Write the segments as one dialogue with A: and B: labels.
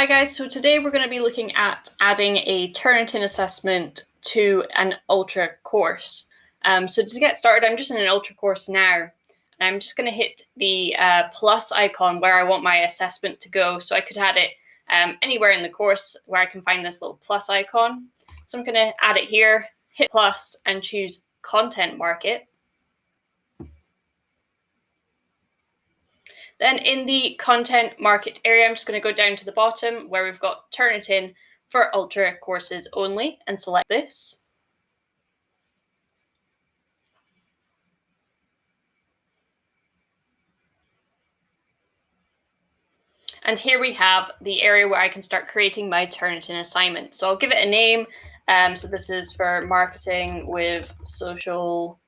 A: Hi guys, so today we're going to be looking at adding a Turnitin assessment to an Ultra course. Um, so to get started, I'm just in an Ultra course now, and I'm just going to hit the uh, plus icon where I want my assessment to go. So I could add it um, anywhere in the course where I can find this little plus icon. So I'm going to add it here, hit plus, and choose Content Market. Then in the content market area, I'm just going to go down to the bottom where we've got Turnitin for Ultra courses only and select this. And here we have the area where I can start creating my Turnitin assignment. So I'll give it a name. Um, so this is for marketing with social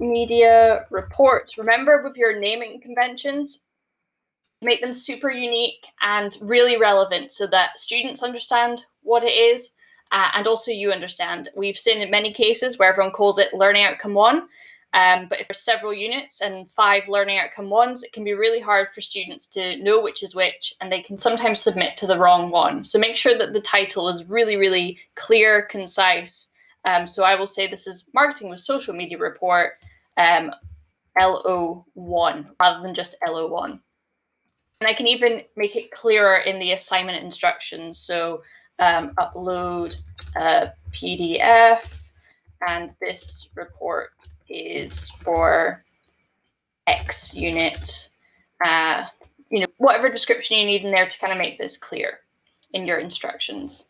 A: media reports. Remember with your naming conventions, make them super unique and really relevant so that students understand what it is uh, and also you understand. We've seen in many cases where everyone calls it learning outcome one, um, but if there's several units and five learning outcome ones, it can be really hard for students to know which is which, and they can sometimes submit to the wrong one. So make sure that the title is really, really clear, concise. Um, so I will say this is Marketing with Social Media Report, um, LO1 rather than just LO1. And I can even make it clearer in the assignment instructions. So um, upload a PDF and this report is for X unit, uh, you know, whatever description you need in there to kind of make this clear in your instructions.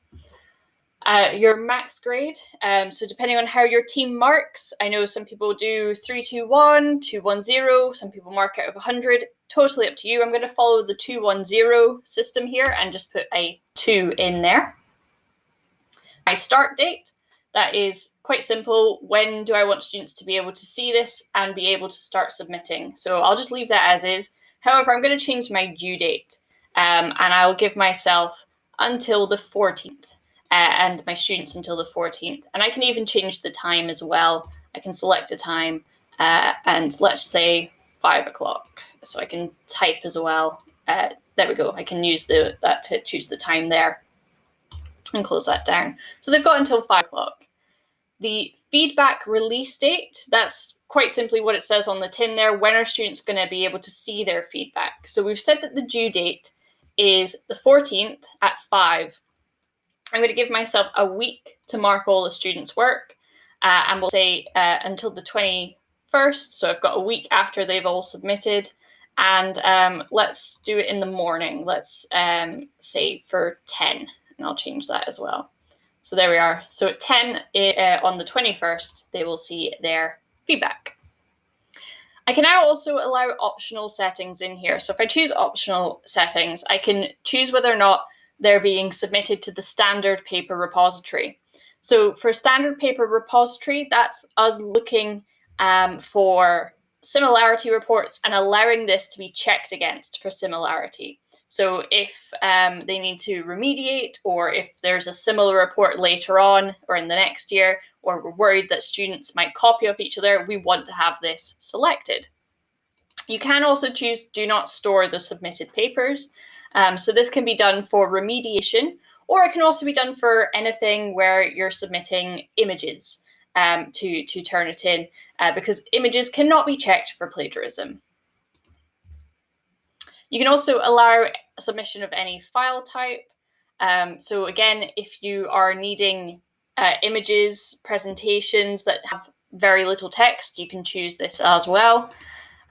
A: Uh, your max grade. Um, so depending on how your team marks, I know some people do 321, 210, some people mark out of 100. Totally up to you. I'm going to follow the 210 system here and just put a 2 in there. My start date, that is quite simple. When do I want students to be able to see this and be able to start submitting? So I'll just leave that as is. However, I'm going to change my due date um, and I'll give myself until the 14th uh, and my students until the 14th. And I can even change the time as well. I can select a time uh, and let's say five o'clock. So I can type as well. Uh, there we go. I can use the that to choose the time there and close that down. So they've got until five o'clock. The feedback release date, that's quite simply what it says on the tin there. When are students going to be able to see their feedback? So we've said that the due date is the 14th at 5 I'm going to give myself a week to mark all the students' work, uh, and we'll say uh, until the 21st. So I've got a week after they've all submitted. And um, let's do it in the morning. Let's um, say for 10, and I'll change that as well. So there we are. So at 10 uh, on the 21st, they will see their feedback. I can now also allow optional settings in here. So if I choose optional settings, I can choose whether or not they're being submitted to the standard paper repository. So for standard paper repository, that's us looking um, for similarity reports and allowing this to be checked against for similarity. So if um, they need to remediate or if there's a similar report later on or in the next year, or we're worried that students might copy off each other, we want to have this selected. You can also choose do not store the submitted papers. Um, so this can be done for remediation, or it can also be done for anything where you're submitting images um, to, to Turnitin, uh, because images cannot be checked for plagiarism. You can also allow submission of any file type. Um, so again, if you are needing uh, images, presentations that have very little text, you can choose this as well.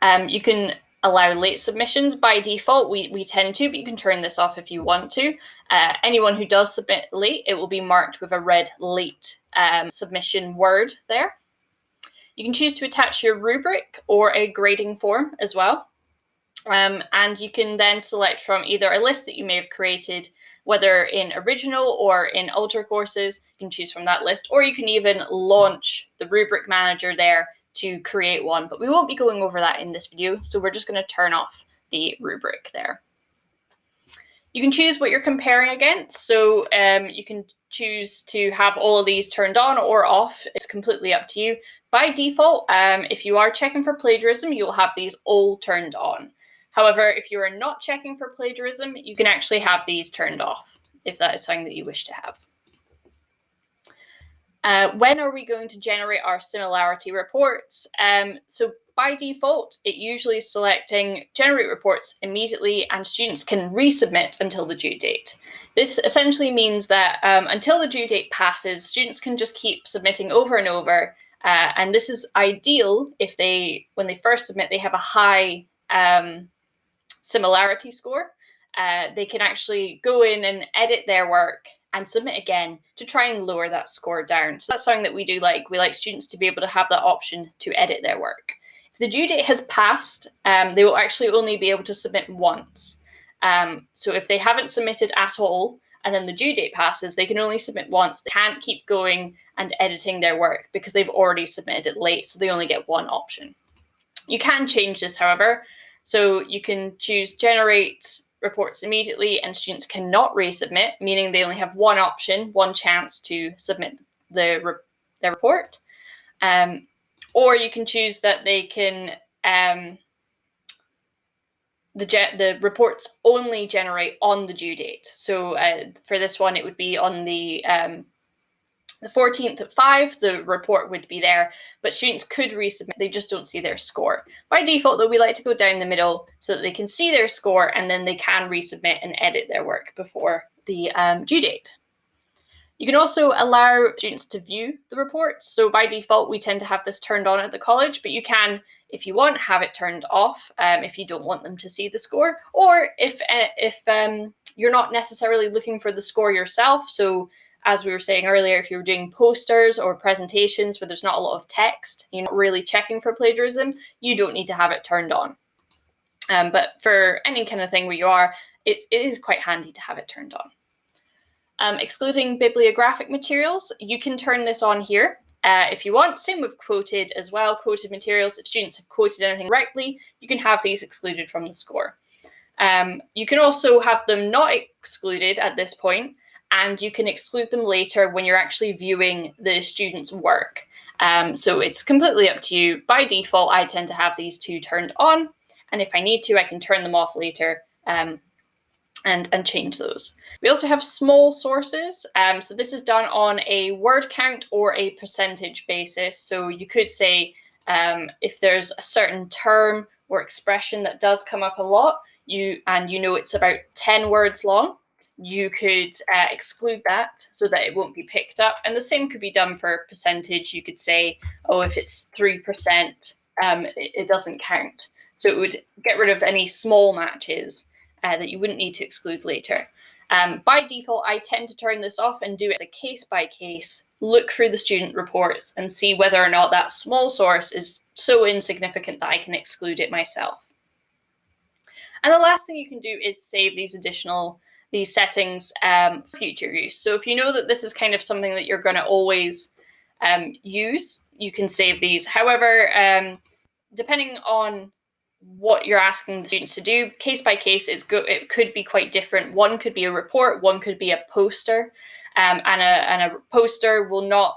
A: Um, you can allow late submissions by default. We, we tend to, but you can turn this off if you want to. Uh, anyone who does submit late, it will be marked with a red late um, submission word there. You can choose to attach your rubric or a grading form as well. Um, and you can then select from either a list that you may have created, whether in original or in ultra courses, you can choose from that list, or you can even launch the rubric manager there to create one, but we won't be going over that in this video. So we're just going to turn off the rubric there. You can choose what you're comparing against. So um, you can choose to have all of these turned on or off. It's completely up to you. By default, um, if you are checking for plagiarism, you'll have these all turned on. However, if you are not checking for plagiarism, you can actually have these turned off if that is something that you wish to have. Uh, when are we going to generate our similarity reports? Um, so by default, it usually is selecting generate reports immediately and students can resubmit until the due date. This essentially means that um, until the due date passes, students can just keep submitting over and over. Uh, and this is ideal if they, when they first submit, they have a high um, similarity score. Uh, they can actually go in and edit their work and submit again to try and lower that score down. So that's something that we do like. We like students to be able to have that option to edit their work. If the due date has passed, um, they will actually only be able to submit once. Um, so if they haven't submitted at all, and then the due date passes, they can only submit once. They can't keep going and editing their work because they've already submitted it late, so they only get one option. You can change this, however. So you can choose generate reports immediately and students cannot resubmit, meaning they only have one option, one chance to submit the re their report. Um, or you can choose that they can um, the the reports only generate on the due date. So uh, for this one, it would be on the um, the 14th at 5, the report would be there, but students could resubmit, they just don't see their score. By default, though, we like to go down the middle so that they can see their score and then they can resubmit and edit their work before the um, due date. You can also allow students to view the reports. So by default, we tend to have this turned on at the college, but you can, if you want, have it turned off um, if you don't want them to see the score, or if uh, if um, you're not necessarily looking for the score yourself. So as we were saying earlier, if you're doing posters or presentations where there's not a lot of text, you're not really checking for plagiarism, you don't need to have it turned on. Um, but for any kind of thing where you are, it, it is quite handy to have it turned on. Um, excluding bibliographic materials, you can turn this on here uh, if you want. Same with quoted as well. Quoted materials, if students have quoted anything rightly, you can have these excluded from the score. Um, you can also have them not excluded at this point, and you can exclude them later when you're actually viewing the student's work. Um, so it's completely up to you. By default, I tend to have these two turned on, and if I need to, I can turn them off later um, and, and change those. We also have small sources. Um, so this is done on a word count or a percentage basis. So you could say um, if there's a certain term or expression that does come up a lot, you and you know it's about 10 words long, you could uh, exclude that so that it won't be picked up. And the same could be done for percentage. You could say, oh, if it's 3%, um, it, it, doesn't count. So it would get rid of any small matches uh, that you wouldn't need to exclude later. Um, by default, I tend to turn this off and do it as a case by case, look through the student reports and see whether or not that small source is so insignificant that I can exclude it myself. And the last thing you can do is save these additional these settings um, future use. So if you know that this is kind of something that you're going to always um, use, you can save these. However, um, depending on what you're asking the students to do, case by case, it's it could be quite different. One could be a report, one could be a poster, um, and, a, and a poster will not,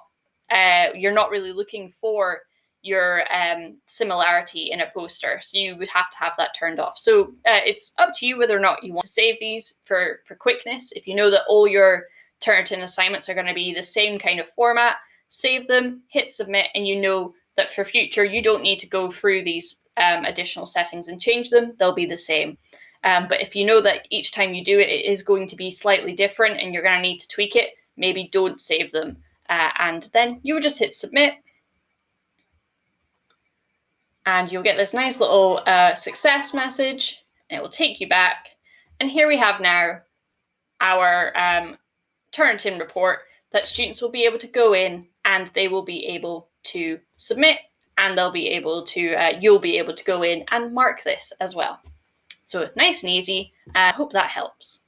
A: uh, you're not really looking for your um, similarity in a poster. So you would have to have that turned off. So uh, it's up to you whether or not you want to save these for, for quickness. If you know that all your Turnitin assignments are going to be the same kind of format, save them, hit submit, and you know that for future, you don't need to go through these um, additional settings and change them. They'll be the same. Um, but if you know that each time you do it, it is going to be slightly different and you're going to need to tweak it, maybe don't save them. Uh, and then you would just hit submit and you'll get this nice little uh, success message. It will take you back. And here we have now our um, Turnitin report that students will be able to go in and they will be able to submit and they'll be able to, uh, you'll be able to go in and mark this as well. So nice and easy. I uh, hope that helps.